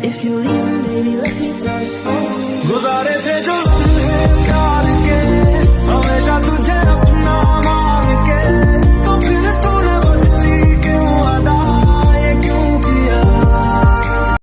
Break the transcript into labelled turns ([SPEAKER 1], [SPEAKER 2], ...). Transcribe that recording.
[SPEAKER 1] If you leave, baby, let